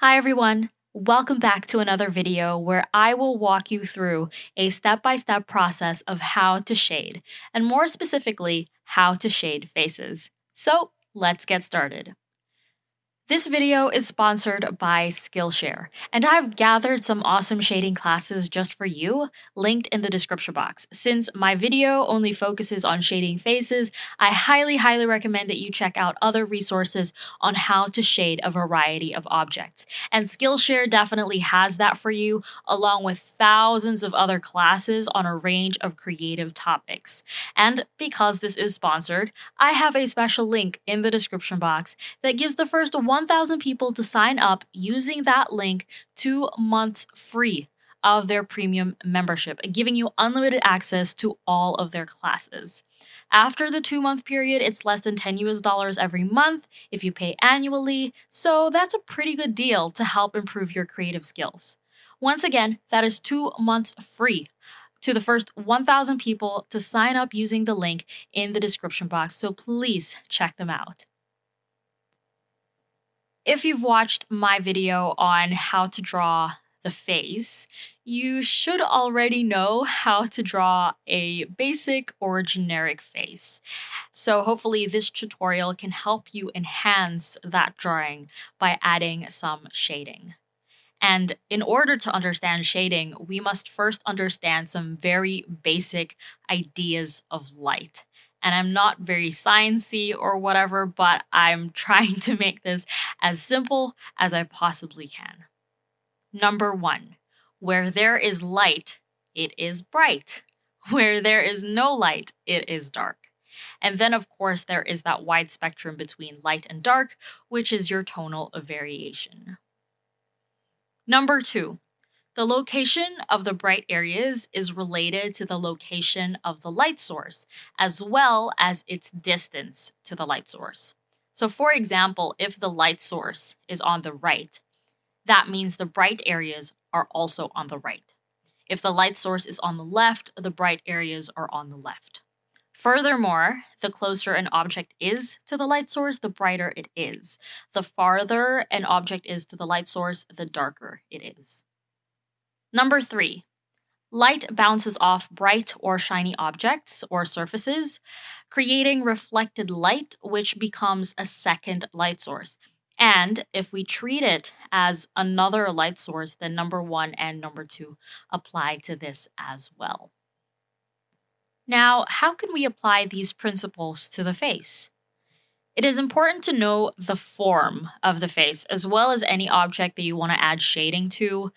Hi everyone! Welcome back to another video where I will walk you through a step-by-step process of how to shade, and more specifically, how to shade faces. So let's get started. This video is sponsored by Skillshare, and I've gathered some awesome shading classes just for you, linked in the description box. Since my video only focuses on shading faces, I highly, highly recommend that you check out other resources on how to shade a variety of objects. And Skillshare definitely has that for you, along with thousands of other classes on a range of creative topics. And because this is sponsored, I have a special link in the description box that gives the first one 1,000 people to sign up using that link two months free of their premium membership, giving you unlimited access to all of their classes. After the two month period, it's less than 10 US dollars every month if you pay annually, so that's a pretty good deal to help improve your creative skills. Once again, that is two months free to the first 1,000 people to sign up using the link in the description box, so please check them out. If you've watched my video on how to draw the face, you should already know how to draw a basic or generic face. So hopefully this tutorial can help you enhance that drawing by adding some shading. And in order to understand shading, we must first understand some very basic ideas of light and I'm not very sciencey or whatever, but I'm trying to make this as simple as I possibly can. Number one, where there is light, it is bright. Where there is no light, it is dark. And then, of course, there is that wide spectrum between light and dark, which is your tonal variation. Number two, the location of the bright areas is related to the location of the light source, as well as its distance to the light source. So for example, if the light source is on the right, that means the bright areas are also on the right. If the light source is on the left, the bright areas are on the left. Furthermore, the closer an object is to the light source, the brighter it is. The farther an object is to the light source, the darker it is. Number three, light bounces off bright or shiny objects or surfaces, creating reflected light, which becomes a second light source. And if we treat it as another light source, then number one and number two apply to this as well. Now, how can we apply these principles to the face? It is important to know the form of the face as well as any object that you want to add shading to.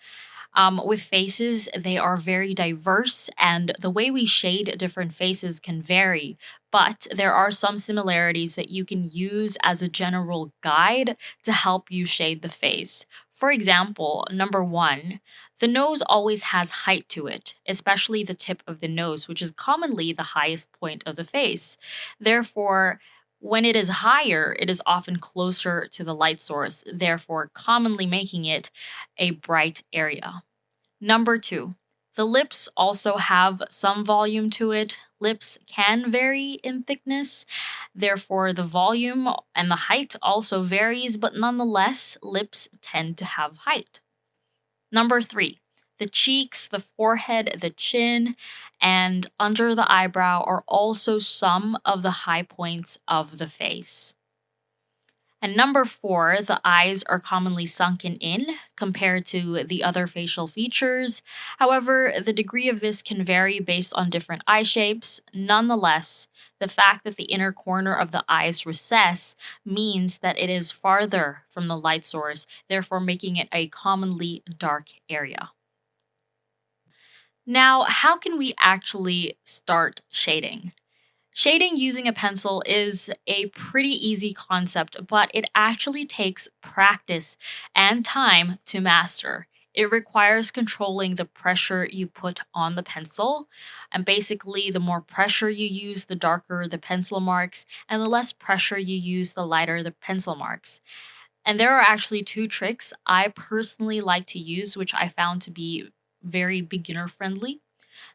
Um, with faces, they are very diverse, and the way we shade different faces can vary, but there are some similarities that you can use as a general guide to help you shade the face. For example, number one, the nose always has height to it, especially the tip of the nose, which is commonly the highest point of the face. Therefore, when it is higher, it is often closer to the light source, therefore commonly making it a bright area. Number two, the lips also have some volume to it. Lips can vary in thickness, therefore the volume and the height also varies, but nonetheless, lips tend to have height. Number three, the cheeks, the forehead, the chin, and under the eyebrow are also some of the high points of the face. And number four, the eyes are commonly sunken in compared to the other facial features. However, the degree of this can vary based on different eye shapes. Nonetheless, the fact that the inner corner of the eyes recess means that it is farther from the light source, therefore making it a commonly dark area. Now, how can we actually start shading? Shading using a pencil is a pretty easy concept, but it actually takes practice and time to master. It requires controlling the pressure you put on the pencil. And basically, the more pressure you use, the darker the pencil marks, and the less pressure you use, the lighter the pencil marks. And there are actually two tricks I personally like to use, which I found to be very beginner friendly.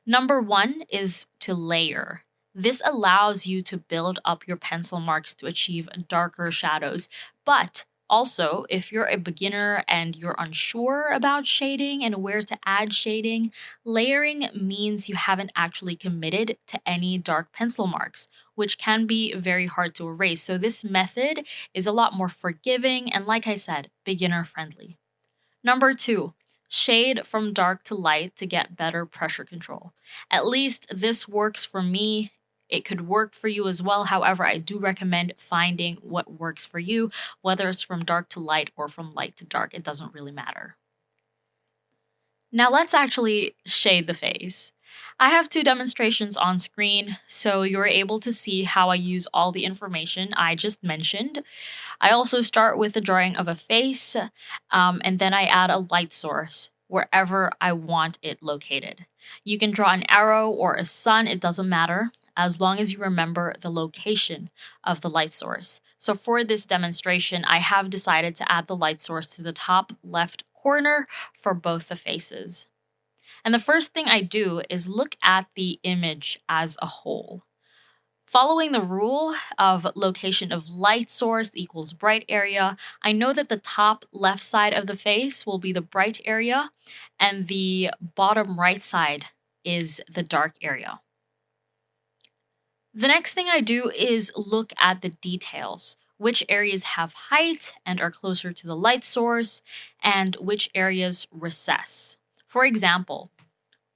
Number one is to layer. This allows you to build up your pencil marks to achieve darker shadows, but Also, if you're a beginner and you're unsure about shading and where to add shading, layering means you haven't actually committed to any dark pencil marks, which can be very hard to erase. So, this method is a lot more forgiving and, like I said, beginner friendly. Number two, shade from dark to light to get better pressure control. At least this works for me. It could work for you as well. However, I do recommend finding what works for you, whether it's from dark to light or from light to dark. It doesn't really matter. Now let's actually shade the face. I have two demonstrations on screen, so you're able to see how I use all the information I just mentioned. I also start with the drawing of a face, um, and then I add a light source wherever I want it located. You can draw an arrow or a sun, it doesn't matter, as long as you remember the location of the light source. So for this demonstration, I have decided to add the light source to the top left corner for both the faces. And the first thing I do is look at the image as a whole. Following the rule of location of light source equals bright area, I know that the top left side of the face will be the bright area and the bottom right side is the dark area. The next thing I do is look at the details which areas have height and are closer to the light source, and which areas recess. For example,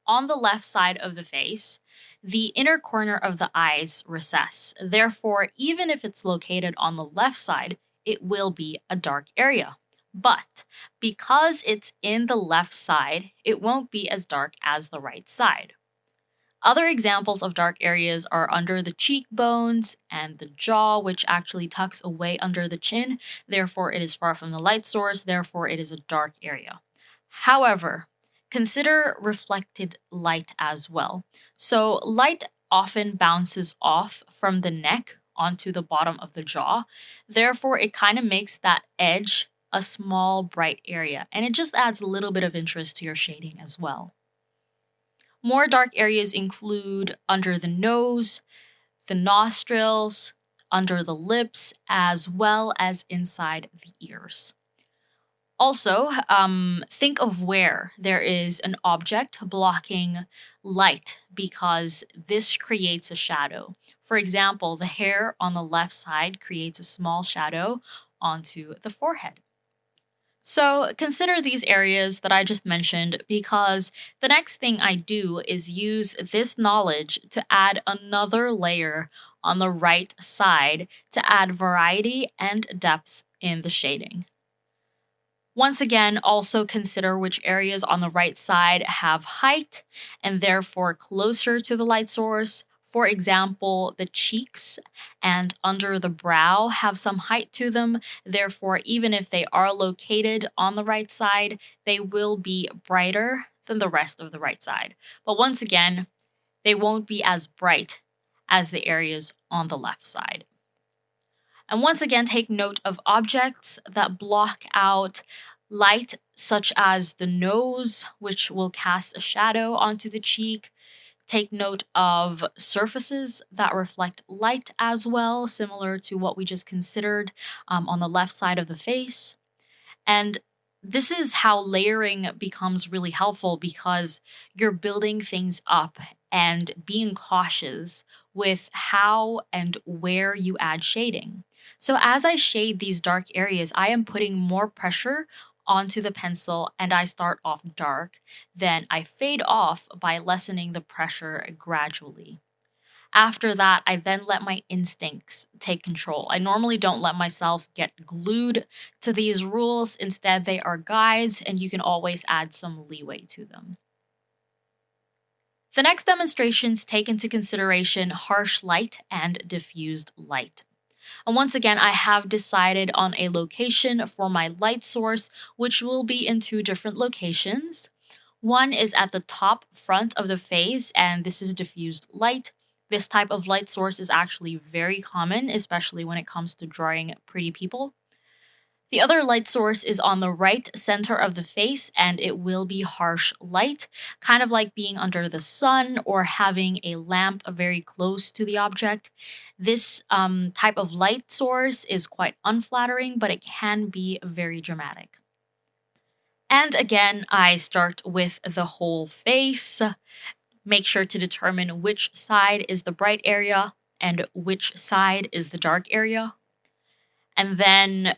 on the left side of the face, the inner corner of the eyes recess. Therefore, even if it's located on the left side, it will be a dark area. But because it's in the left side, it won't be as dark as the right side. Other examples of dark areas are under the cheekbones and the jaw, which actually tucks away under the chin. Therefore, it is far from the light source. Therefore, it is a dark area. However, consider reflected light as well. So, light often bounces off from the neck onto the bottom of the jaw. Therefore, it kind of makes that edge a small bright area and it just adds a little bit of interest to your shading as well. More dark areas include under the nose, the nostrils, under the lips, as well as inside the ears. Also, um, think of where there is an object blocking light because this creates a shadow. For example, the hair on the left side creates a small shadow onto the forehead. So consider these areas that I just mentioned because the next thing I do is use this knowledge to add another layer on the right side to add variety and depth in the shading. Once again, also consider which areas on the right side have height and therefore closer to the light source, for example, the cheeks and under the brow have some height to them. Therefore, even if they are located on the right side, they will be brighter than the rest of the right side. But once again, they won't be as bright as the areas on the left side. And once again, take note of objects that block out light, such as the nose, which will cast a shadow onto the cheek, Take note of surfaces that reflect light as well, similar to what we just considered um, on the left side of the face. And this is how layering becomes really helpful because you're building things up and being cautious with how and where you add shading. So as I shade these dark areas, I am putting more pressure onto the pencil and I start off dark, then I fade off by lessening the pressure gradually. After that, I then let my instincts take control. I normally don't let myself get glued to these rules. Instead, they are guides and you can always add some leeway to them. The next demonstrations take into consideration harsh light and diffused light. And once again, I have decided on a location for my light source, which will be in two different locations. One is at the top front of the face, and this is diffused light. This type of light source is actually very common, especially when it comes to drawing pretty people. The other light source is on the right center of the face and it will be harsh light, kind of like being under the sun or having a lamp very close to the object. This um, type of light source is quite unflattering, but it can be very dramatic. And again, I start with the whole face. Make sure to determine which side is the bright area and which side is the dark area. And then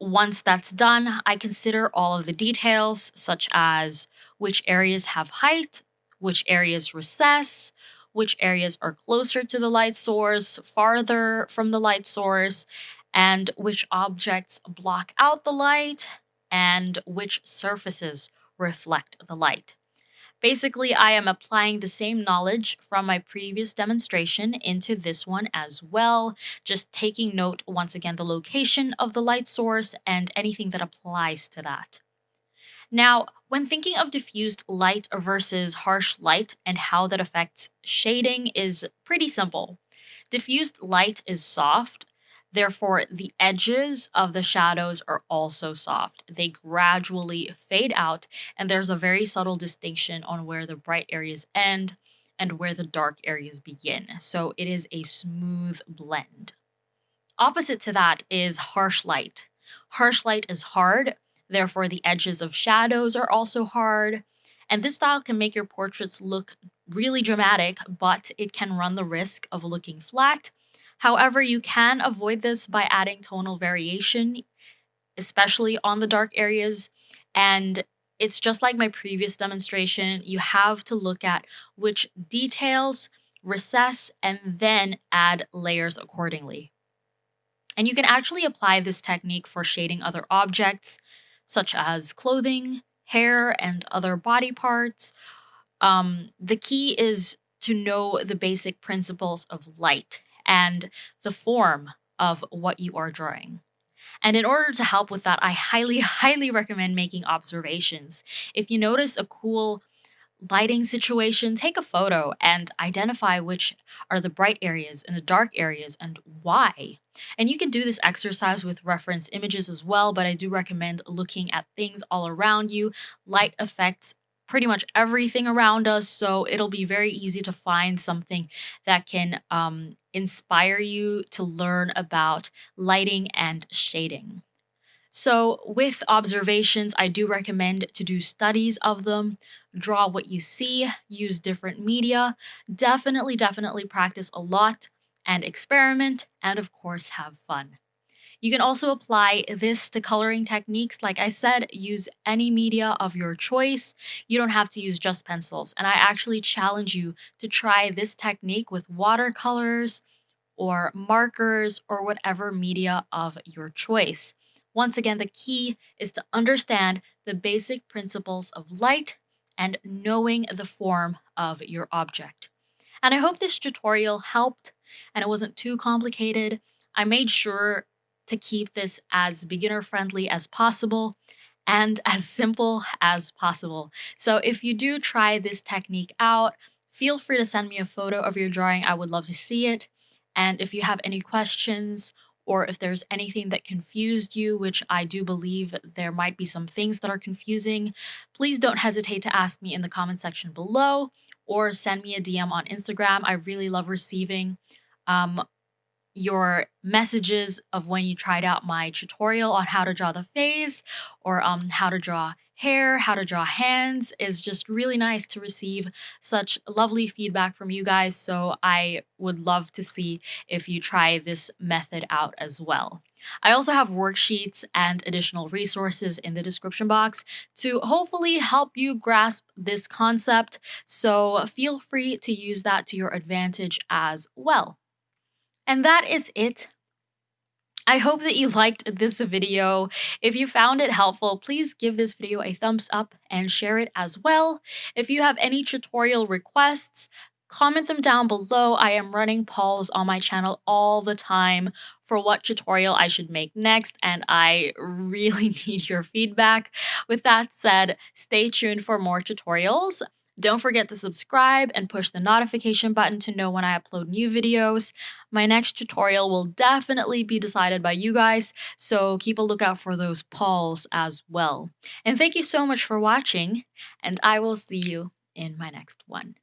once that's done, I consider all of the details, such as which areas have height, which areas recess, which areas are closer to the light source, farther from the light source, and which objects block out the light, and which surfaces reflect the light. Basically, I am applying the same knowledge from my previous demonstration into this one as well, just taking note once again the location of the light source and anything that applies to that. Now, when thinking of diffused light versus harsh light and how that affects shading is pretty simple. Diffused light is soft, Therefore, the edges of the shadows are also soft. They gradually fade out, and there's a very subtle distinction on where the bright areas end and where the dark areas begin. So it is a smooth blend. Opposite to that is harsh light. Harsh light is hard, therefore, the edges of shadows are also hard. And this style can make your portraits look really dramatic, but it can run the risk of looking flat However, you can avoid this by adding tonal variation, especially on the dark areas. And it's just like my previous demonstration, you have to look at which details recess and then add layers accordingly. And you can actually apply this technique for shading other objects, such as clothing, hair, and other body parts. Um, the key is to know the basic principles of light and the form of what you are drawing. And in order to help with that, I highly, highly recommend making observations. If you notice a cool lighting situation, take a photo and identify which are the bright areas and the dark areas and why. And you can do this exercise with reference images as well, but I do recommend looking at things all around you. Light affects pretty much everything around us, so it'll be very easy to find something that can um, inspire you to learn about lighting and shading. So, with observations, I do recommend to do studies of them, draw what you see, use different media, definitely, definitely practice a lot and experiment, and of course, have fun. You can also apply this to coloring techniques. Like I said, use any media of your choice. You don't have to use just pencils. And I actually challenge you to try this technique with watercolors or markers or whatever media of your choice. Once again, the key is to understand the basic principles of light and knowing the form of your object. And I hope this tutorial helped and it wasn't too complicated. I made sure to keep this as beginner friendly as possible and as simple as possible. So if you do try this technique out, feel free to send me a photo of your drawing. I would love to see it. And if you have any questions or if there's anything that confused you, which I do believe there might be some things that are confusing, please don't hesitate to ask me in the comment section below or send me a DM on Instagram. I really love receiving um, your messages of when you tried out my tutorial on how to draw the face or um, how to draw hair, how to draw hands is just really nice to receive such lovely feedback from you guys. So I would love to see if you try this method out as well. I also have worksheets and additional resources in the description box to hopefully help you grasp this concept. So feel free to use that to your advantage as well. And that is it. I hope that you liked this video. If you found it helpful, please give this video a thumbs up and share it as well. If you have any tutorial requests, comment them down below. I am running polls on my channel all the time for what tutorial I should make next, and I really need your feedback. With that said, stay tuned for more tutorials. Don't forget to subscribe and push the notification button to know when I upload new videos. My next tutorial will definitely be decided by you guys, so keep a lookout for those polls as well. And thank you so much for watching, and I will see you in my next one.